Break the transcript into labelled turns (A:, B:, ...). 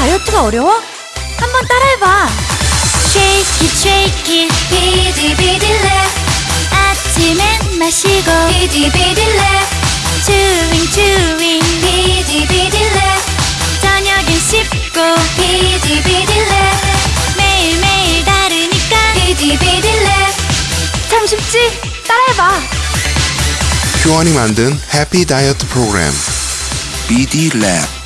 A: 다이어트가 어려워? 한번 따라해봐.
B: Shake it, shake it, 비디비디레 아침엔 마시고, 비디비디레 Chewing, chewing, 비디비디레 저녁엔 씹고, 비디비디레 매일매일 다르니까, 비디비디레
A: 참 쉽지? 따라해봐.
C: 큐원이 만든 해피 다이어트 프로그램 BD 랩